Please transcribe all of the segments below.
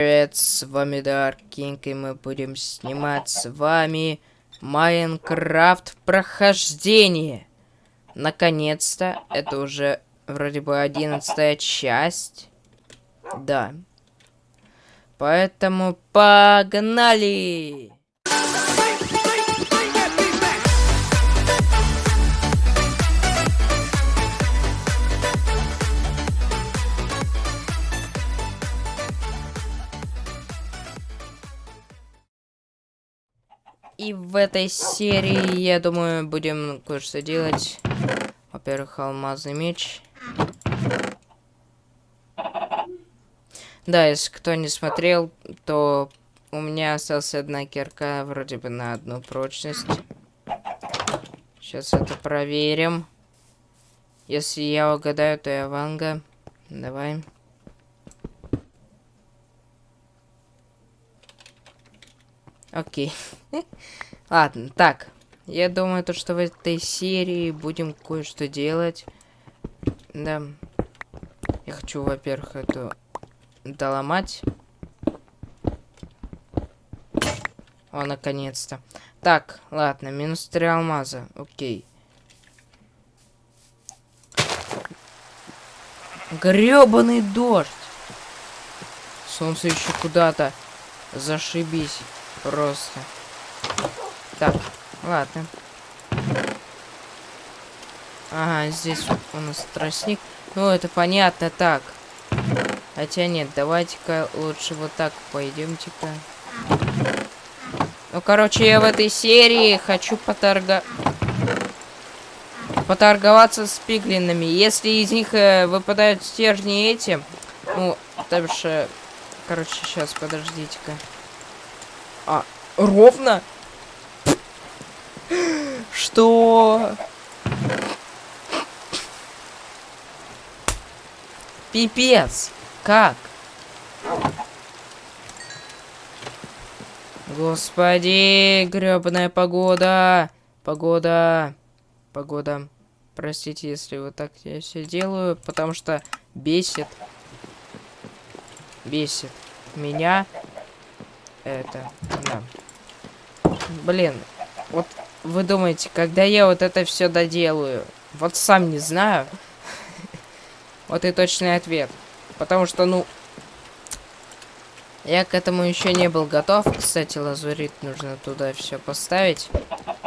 Привет, с вами Dark King, и мы будем снимать с вами Майнкрафт прохождение. Наконец-то, это уже вроде бы одиннадцатая часть. Да. Поэтому погнали! И в этой серии, я думаю, будем кое-что делать. Во-первых, алмазный меч. Да, если кто не смотрел, то у меня осталась одна кирка, вроде бы на одну прочность. Сейчас это проверим. Если я угадаю, то я Ванга. Давай. Окей. Ладно, так. Я думаю, то, что в этой серии будем кое-что делать. Да. Я хочу, во-первых, эту доломать. О, наконец-то. Так, ладно, минус три алмаза. Окей. Гребаный дождь. Солнце еще куда-то. Зашибись. Просто. Так, ладно. Ага, здесь у нас тростник. Ну, это понятно, так. Хотя нет, давайте-ка лучше вот так пойдемте-ка. Ну, короче, я в этой серии хочу поторга... поторговаться с пиглинами. Если из них э, выпадают стержни эти... Ну, дальше... Короче, сейчас, подождите-ка. А, ровно? Что? Пипец. Как? Господи, гребаная погода. Погода. Погода. Простите, если вот так я все делаю, потому что бесит. Бесит меня это, да. Блин, вот вы думаете, когда я вот это все доделаю? Вот сам не знаю. Вот и точный ответ. Потому что, ну, я к этому еще не был готов. Кстати, лазурит нужно туда все поставить,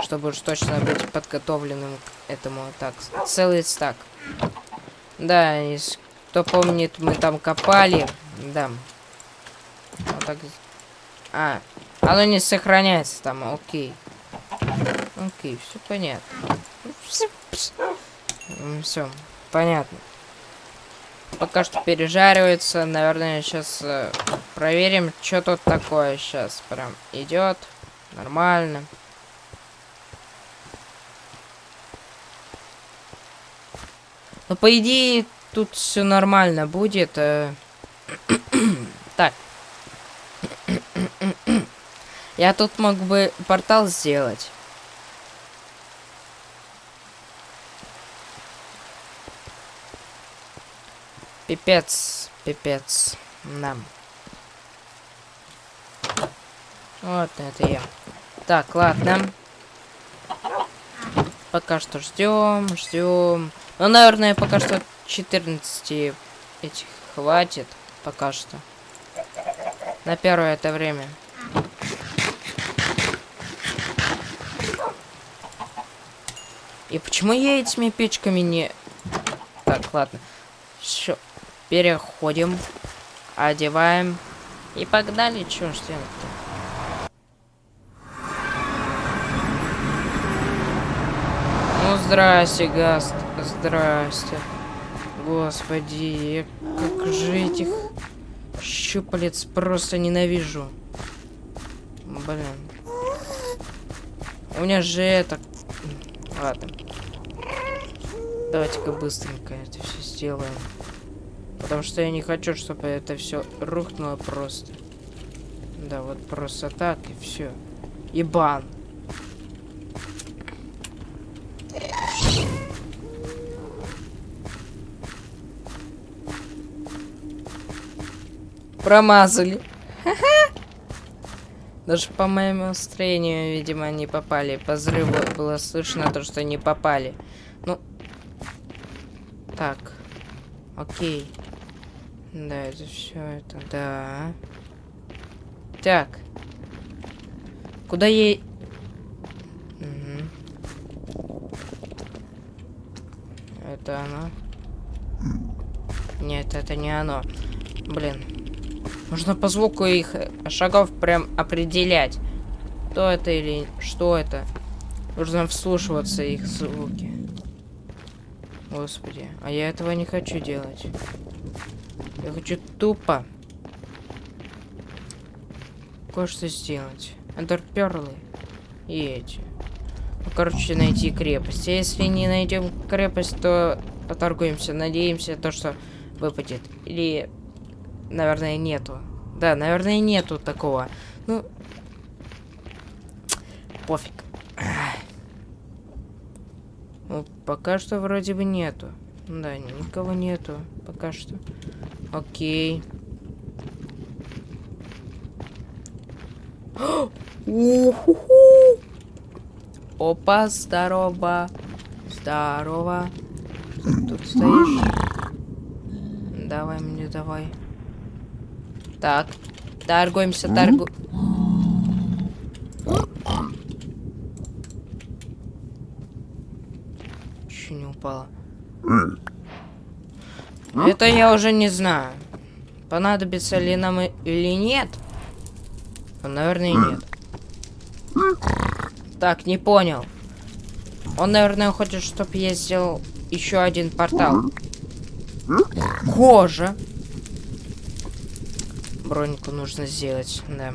чтобы уж точно быть подготовленным к этому. Так, целый стак. Да, если кто помнит, мы там копали. Да. Вот так а, оно не сохраняется там, окей. Окей, все понятно. Все, понятно. Пока что пережаривается. Наверное, сейчас э, проверим, что тут такое сейчас. Прям идет. Нормально. Ну, по идее, тут все нормально будет. Э. так. Я тут мог бы портал сделать. Пипец, пипец. Нам. Вот это я. Так, ладно. Пока что ждем, ждем. Ну, наверное, пока что 14 этих хватит. Пока что. На первое это время. И почему я этими печками не... Так, ладно. Все. Переходим. Одеваем. И погнали, чё ж делать-то? Ну, здрасте, Гаст. Здрасте. Господи, как же этих щупалец просто ненавижу. Блин. У меня же это... Ладно. Давайте-ка быстренько это все сделаем. Потому что я не хочу, чтобы это все рухнуло просто. Да, вот просто так и все. Ибан. Промазали. Даже по моему настроению, видимо, не попали. По взрыву было слышно то, что не попали. Ну, так. Окей. Да, это все это, да. Так. Куда ей... Это оно? Нет, это не оно. Блин. Нужно по звуку их шагов прям определять. Кто это или что это. Нужно вслушиваться их звуки. Господи, а я этого не хочу делать. Я хочу тупо кое-что сделать. Эндерперлы и эти. Ну, короче, найти крепость. Если не найдем крепость, то поторгуемся. Надеемся, то, что выпадет. Или, наверное, нету. Да, наверное, нету такого. Ну, пофиг. Ну, пока что вроде бы нету. Да, никого нету. Пока что. Окей. Опа, здорово. Здорово. Тут стоишь? Давай мне, давай. Так. Торгуемся, торгу... Чуть не упала. Это я уже не знаю. Понадобится ли нам или нет. Ну, наверное, нет. Так, не понял. Он, наверное, хочет, чтобы я сделал еще один портал. Кожа. Бронику нужно сделать, да.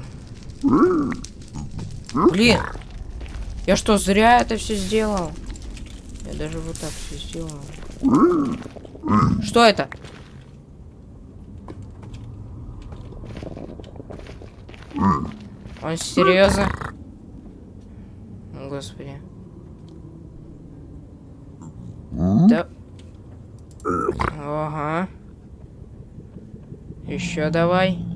Блин. Я что, зря это все сделал? Я даже вот так все сделал. Что это? Он серьезно? Господи. Да. Ага. Еще давай.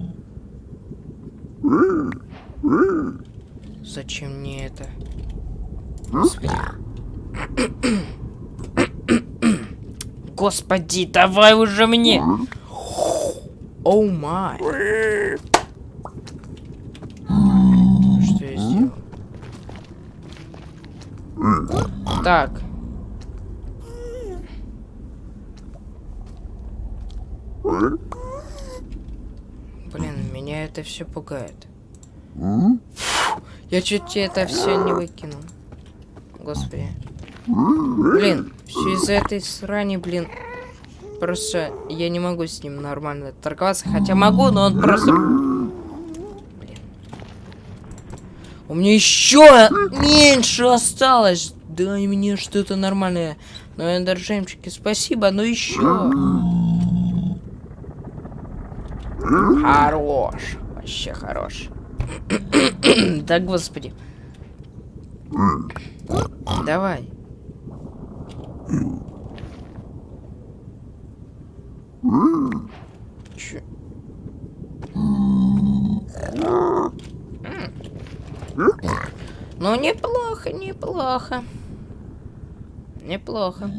Зачем мне это? Господи. Господи, давай уже мне! Оу май. Что я сделал? Так. Блин, меня это все пугает. Я чуть это все не выкинул. Господи. Блин, все из-за этой срани, блин. Просто я не могу с ним нормально торговаться. Хотя могу, но он просто... Блин. У меня еще меньше осталось. Дай мне что-то нормальное. Ну, эндержемчики, спасибо, но еще. Хорош. Вообще хорош. да, господи. Давай. Ну, неплохо, неплохо. Неплохо.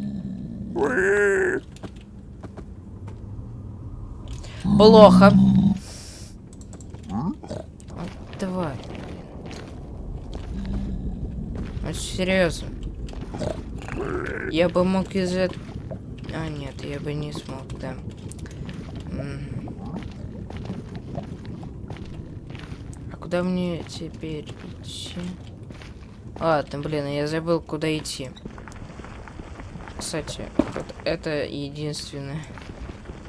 Плохо. Давай. Ну, серьезно. Я бы мог из этого... А, нет, я бы не смог, да. А куда мне теперь идти? Ладно, блин, я забыл, куда идти. Кстати, вот это единственное.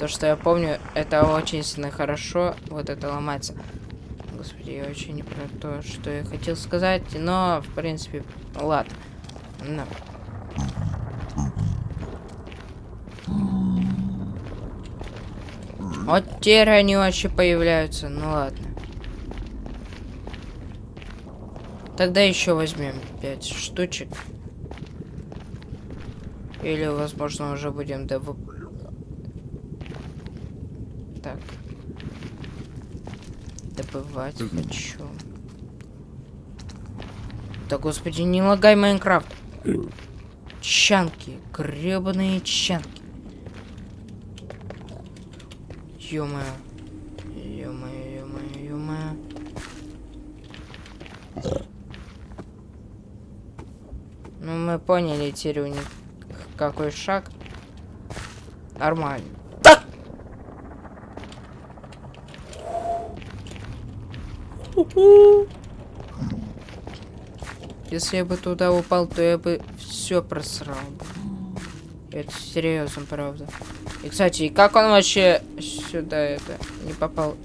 То, что я помню, это очень сильно хорошо. Вот это ломается. Господи, я вообще не про то, что я хотел сказать. Но, в принципе, ладно. Вот теперь они вообще появляются. Ну ладно. Тогда еще возьмем 5 штучек. Или, возможно, уже будем дов... Так. забывать хочу. Да господи, не лагай Майнкрафт. Чанки, гребаные чанки. Ё-моё. Ё-моё, ё-моё, ё-моё. Ну, мы поняли теперь у них какой шаг. Нормально. Так! Если я бы туда упал, то я бы все просрал. Это серьезно, правда. И, кстати, как он вообще сюда это не попал?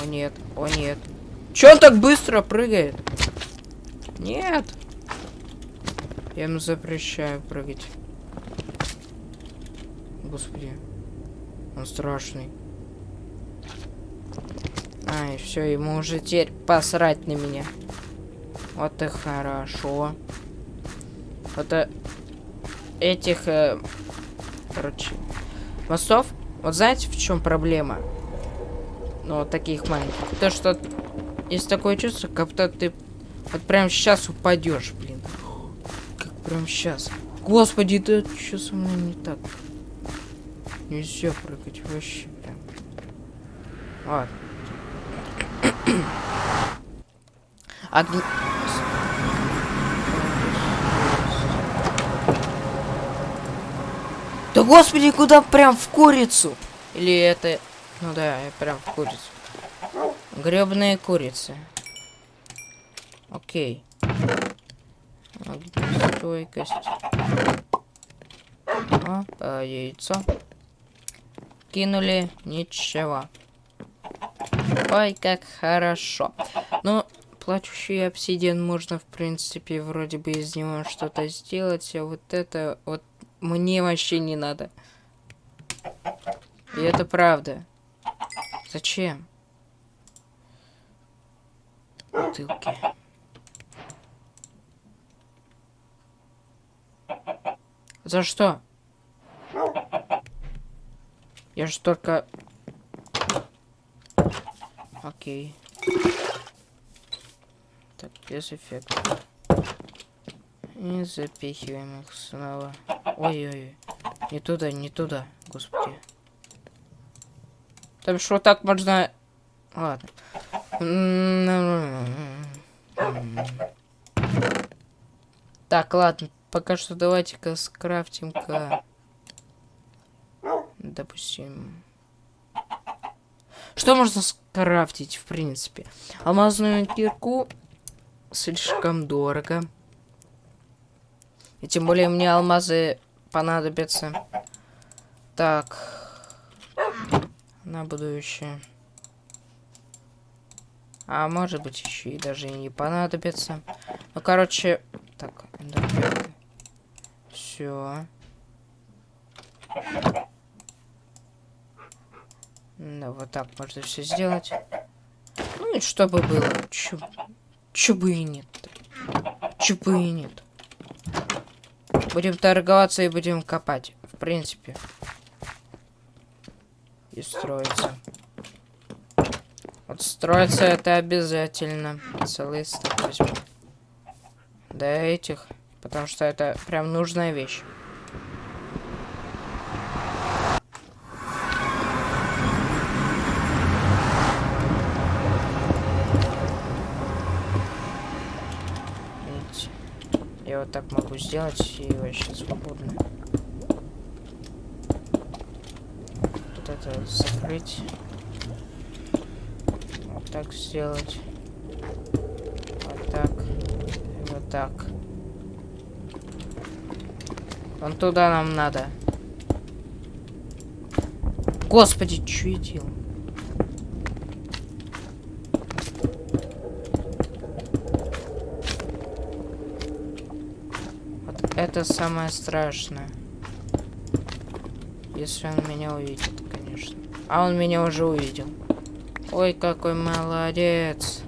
О нет, о нет. Че он так быстро прыгает? Нет. Я ему запрещаю прыгать. Господи. Он страшный. Ай, все, ему уже теперь посрать на меня. Вот и хорошо. Вот э, этих, э, короче, мостов. Вот знаете, в чем проблема? Ну, вот таких маленьких. То, что есть такое чувство, как будто ты вот прям сейчас упадешь, блин. Как прям сейчас. Господи, да что со мной не так? Нельзя прыгать вообще прям. Ладно. Огни... Да господи, куда прям в курицу? Или это... Ну да, прям в курицу. Гребные курицы. Окей. Стойкость. По яйцо. Кинули. Ничего. Ой, как хорошо. Ну, плачущий обсидиан можно, в принципе, вроде бы из него что-то сделать, а вот это вот мне вообще не надо. И это правда. Зачем? Бутылки. За что? Я же только... Окей. Так, без эффекта. И запихиваем их снова. Ой-ой-ой. Не туда, не туда, господи. Там что так можно... Ладно. Так, ладно. Пока что давайте-ка скрафтим-ка... Допустим... Что можно скрафтить, в принципе? Алмазную кирку слишком дорого. И тем более мне алмазы понадобятся. Так. На будущее. А может быть еще и даже и не понадобится. Ну, короче, так, все. Да, вот так можно все сделать. Ну и чтобы было. Чё, бы и нет. Чё бы и нет. Будем торговаться и будем копать. В принципе. И строиться. Вот строиться это обязательно. Целый стак возьму. До этих. Потому что это прям нужная вещь. вот так могу сделать и вообще свободно. Тут это закрыть. Вот так сделать. Вот так. И вот так. Вон туда нам надо. Господи, что я делал? Это самое страшное. Если он меня увидит, конечно. А он меня уже увидел. Ой, какой молодец.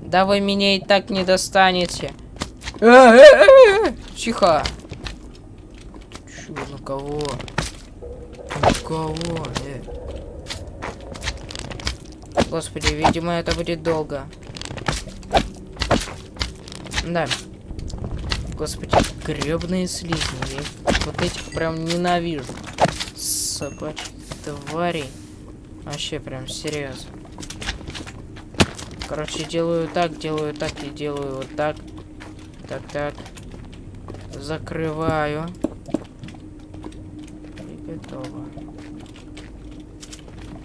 Да вы меня и так не достанете. Э, э, э, Тихо. Чё, на кого? На кого? Господи, видимо, это будет долго. Да. Господи, гребные слизни. Я вот этих прям ненавижу. Собачьи твари. Вообще прям серьезно. Короче, делаю так, делаю так и делаю вот так. Так, так. Закрываю. И готово.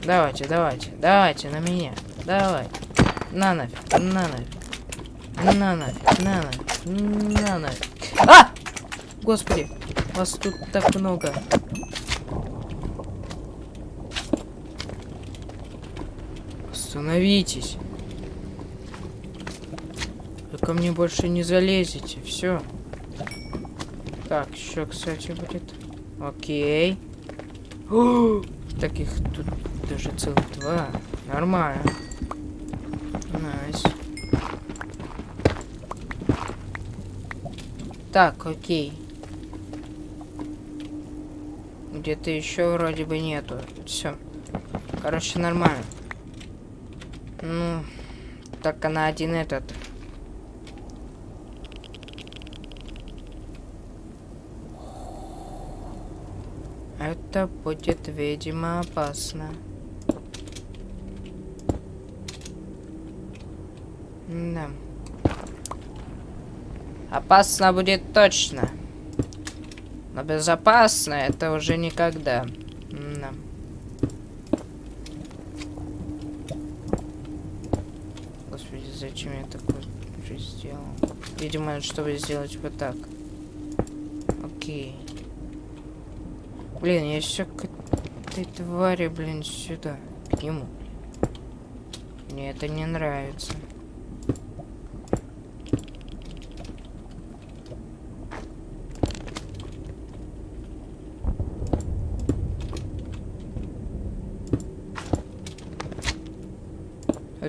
Давайте, давайте, давайте на меня. Давай. На нафиг, на нафиг. На нафиг, на нафиг, на нафиг. А! Господи, вас тут так много. Остановитесь. Вы ко мне больше не залезете. Все. Так, еще, кстати, будет. Окей. О, таких тут даже целых два. Нормально. Nice. Так, окей. Где-то еще вроде бы нету. Все. Короче, нормально. Ну, только на один этот. Это будет, видимо, опасно. Да. Опасно будет точно. Но безопасно это уже никогда. Да. Господи, зачем я такое сделал? Видимо, чтобы сделать вот так. Окей. Блин, я все к этой твари, блин, сюда. К нему. Мне это не нравится.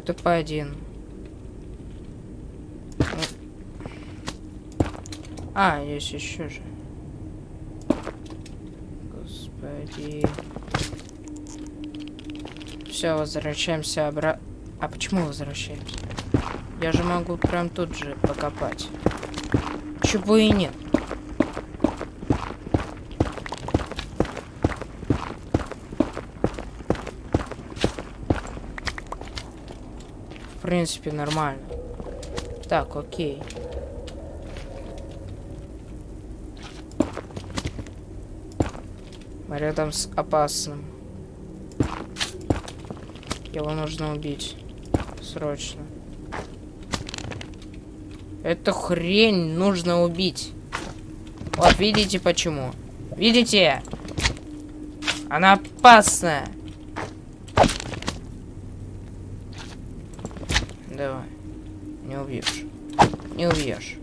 Это по один. А, есть еще же. Господи. Все, возвращаемся обратно. А почему возвращаемся? Я же могу прям тут же покопать. Чего и нет. В принципе, нормально. Так, окей. Рядом с опасным. Его нужно убить. Срочно. Эту хрень нужно убить. Вот, видите почему? Видите? Она опасная. Давай. Не убьешь. Не убьешь.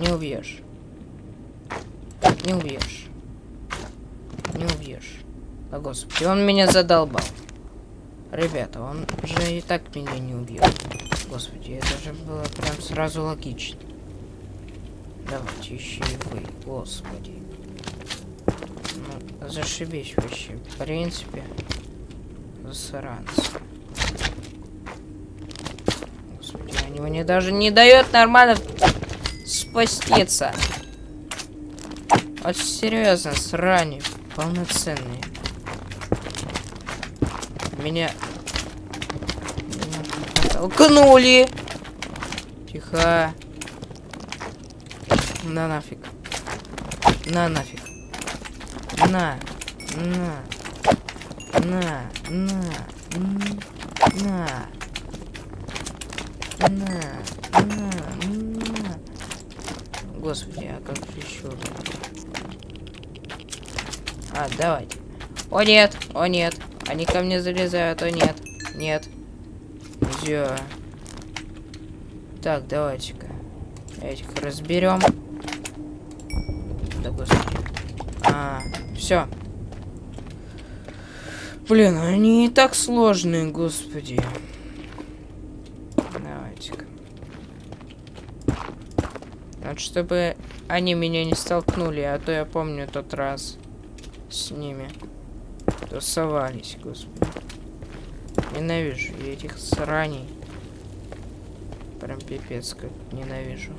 Не убьешь. Не убьешь. Не убьешь. А господи, он меня задолбал. Ребята, он же и так меня не убьет. Господи, это же было прям сразу логично. Давайте еще и вы, господи. Ну, зашибись вообще. В принципе, засранцы. Господи, они мне даже не дают нормально спаститься. Вот серьезно, срань полноценный. Меня... Меня толкнули! Тихо. На нафиг. На нафиг. На. На. На. На. На. На. На. Господи, а как еще? А, давайте. О нет, о нет. Они ко мне залезают, о нет. Нет. Все. Так, давайте-ка. Этих разберем. Да господи. А, все. Блин, они и так сложные, господи. Давайте-ка. Вот чтобы они меня не столкнули, а то я помню тот раз с ними тусовались, господи. Ненавижу я этих сраней. Прям пипец как ненавижу.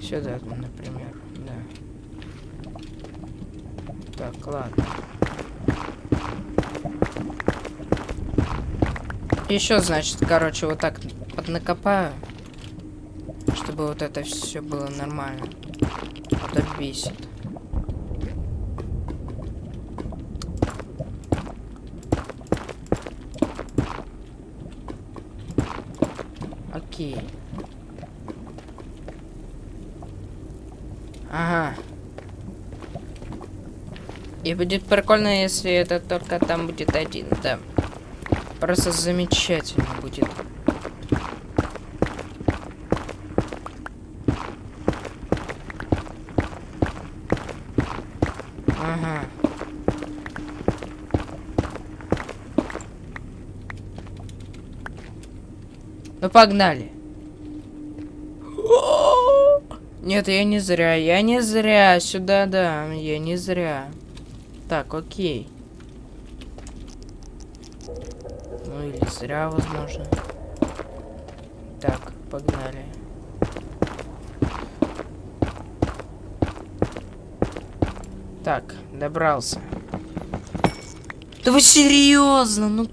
Сюда, например, да. Так, ладно. Еще, значит, короче, вот так поднакопаю, чтобы вот это все было нормально. Это бесит. Окей. Ага. И будет прикольно, если это только там будет один, да. Просто замечательно будет. Ага. Ну погнали. Нет, я не зря, я не зря. Сюда, да, я не зря. Так, окей. Ну или зря, возможно. Так, погнали. Так, добрался. Да вы серьезно? Ну.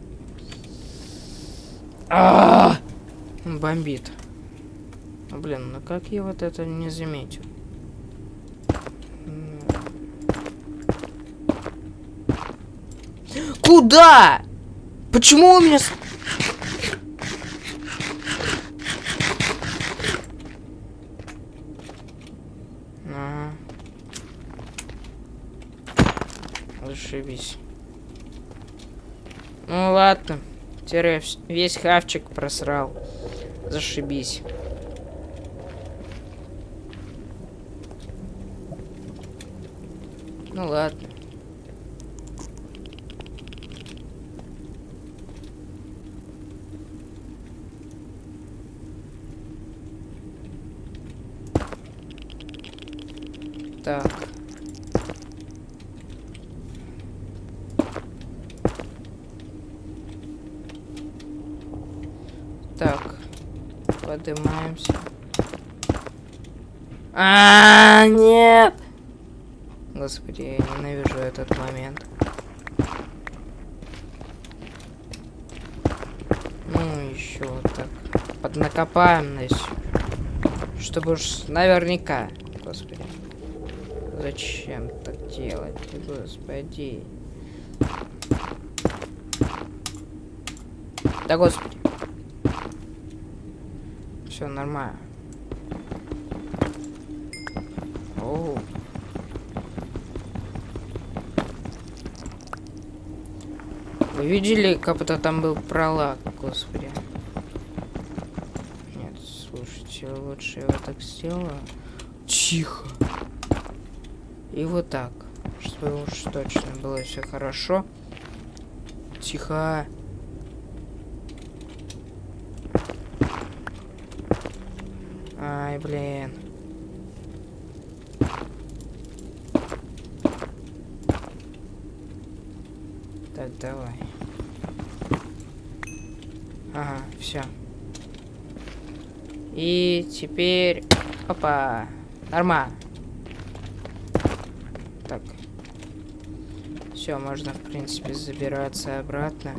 А, -а, -а! Бомбит. Ну, блин, ну как я вот это не заметил? Куда? Почему у меня... Ага. Зашибись. Ну ладно. Теперь весь хавчик просрал. Зашибись. Ну ладно. Так. Так. Поднимаемся. А, -а, -а нет! Господи, я ненавижу этот момент. Ну, еще вот так. Поднакопаем здесь. Чтобы уж наверняка. Господи. Зачем так делать? Господи. Да господи. Все нормально. Оу. Вы видели, как будто там был пролаг, господи. Нет, слушайте, лучше я вот так сделаю. Тихо. И вот так. Чтобы уж точно было все хорошо. Тихо. Ай, блин. Так, давай. Ага, все. И теперь... Опа. Нормально. Так. Все, можно, в принципе, забираться обратно.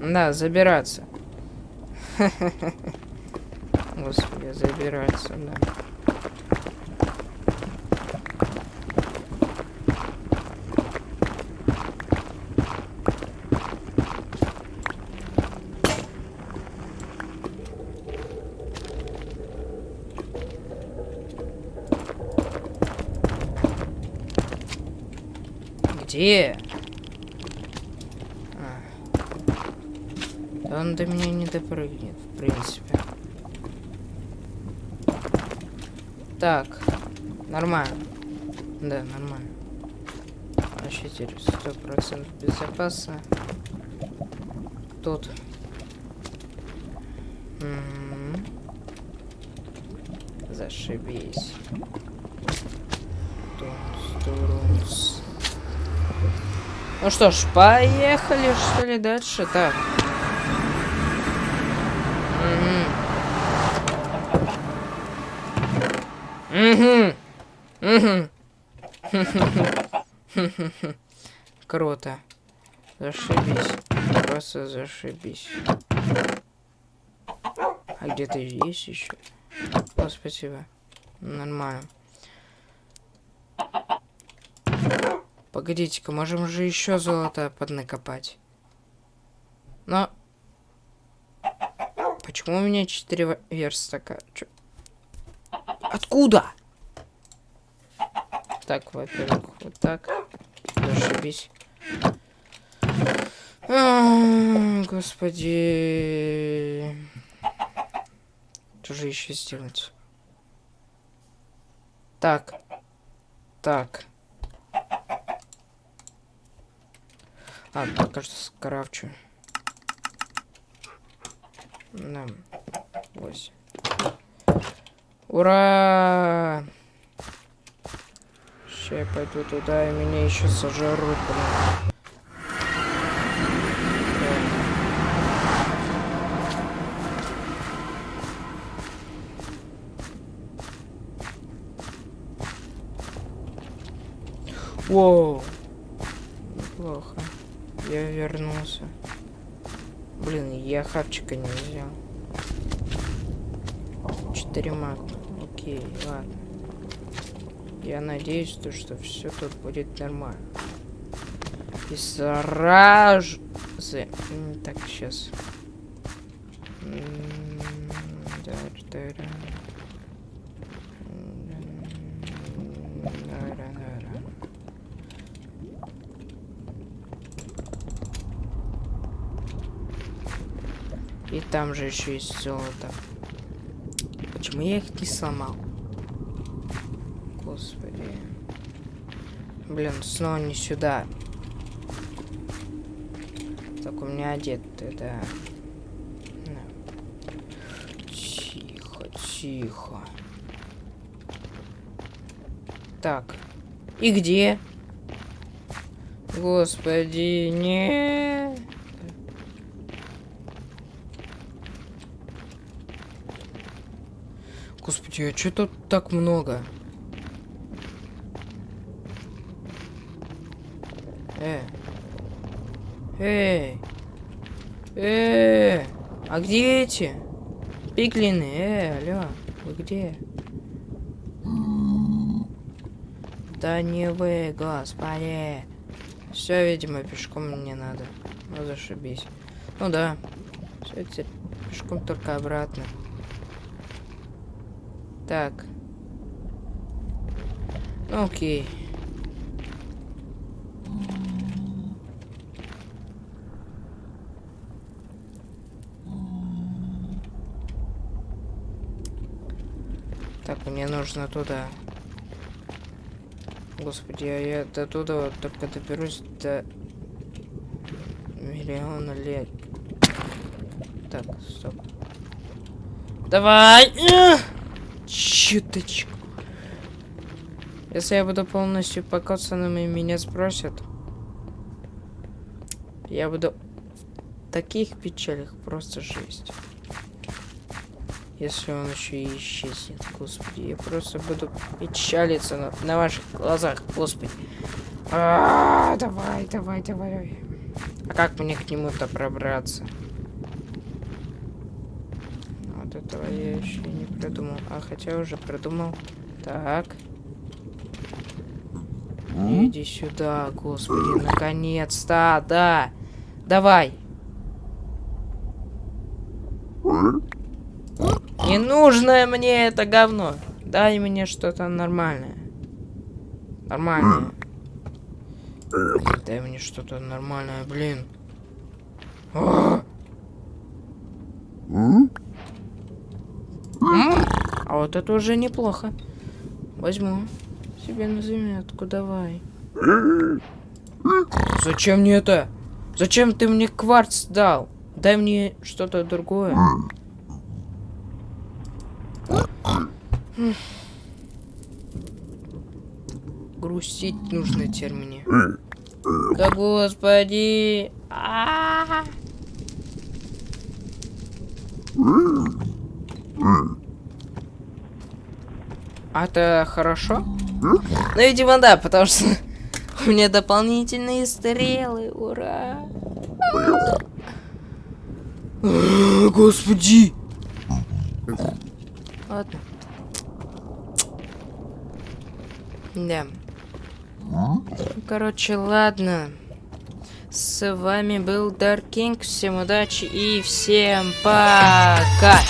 Да, забираться. Господи, забираться, да. Где? А. Он до меня не допрыгнет, в принципе. Так, нормально. Да, нормально. Вообще теперь сто процентов безопасно. Тут. М -м -м. Зашибись. Тунс, турунс. Ну что ж, поехали, что ли, дальше? Так. Угу. Угу. Круто. Зашибись. Просто зашибись. А где-то есть еще? О, спасибо. Нормально. Погодите-ка, можем же еще золото поднакопать. Но... Почему у меня 4 верстака? Чё? Откуда? Так, во-первых, вот так. Зашибись. А, господи. Что же еще сделать? Так. Так. А, пока что скрафчу. Да. Восемь. Ура! Сейчас я пойду туда, и меня еще сожрут, блин. Воу. Плохо. Я вернулся. Блин, я хавчика не взял. Четыре маг. Окей, ладно. То, что все тут будет нормально. И сразу... Так, сейчас. И там же еще есть золото. Почему я их не сломал? Господи. Блин, снова не сюда. Так, у меня одет, да. Тихо, тихо. Так. И где? Господи, нет. Господи, а что тут так много? Э. Эй. Э. А где эти? Пиглины, э, алло. Вы где? Да не вы, господи. Все, видимо, пешком мне надо. Ну, зашибись. Ну да. Все, теперь пешком только обратно. Так. Окей. Так, мне нужно туда. Господи, а я до туда вот только доберусь до миллиона лет. Так, стоп. Давай! Чуточку. Если я буду полностью покоцанным и меня спросят, я буду в таких печалях просто жесть. Если он еще и исчезнет, господи, я просто буду печалиться на, на ваших глазах, господи. А -а -а, давай, давай, давай. А как мне к нему-то пробраться? этого я еще не придумал. А, хотя уже придумал. Так. Иди сюда, господи, наконец-то, да. Давай. Не нужно мне это говно. Дай мне что-то нормальное. Нормальное. Дай мне что-то нормальное, блин. О! А вот это уже неплохо. Возьму. Себе на заметку, давай. Зачем мне это? Зачем ты мне кварц дал? Дай мне что-то другое. Грустить нужно теперь мне. Да господи. А-а-а. А это хорошо? Ну, видимо, да, потому что у меня дополнительные стрелы. Ура! Господи! Ладно. Да. Короче, ладно. С вами был Dark King. Всем удачи и всем пока!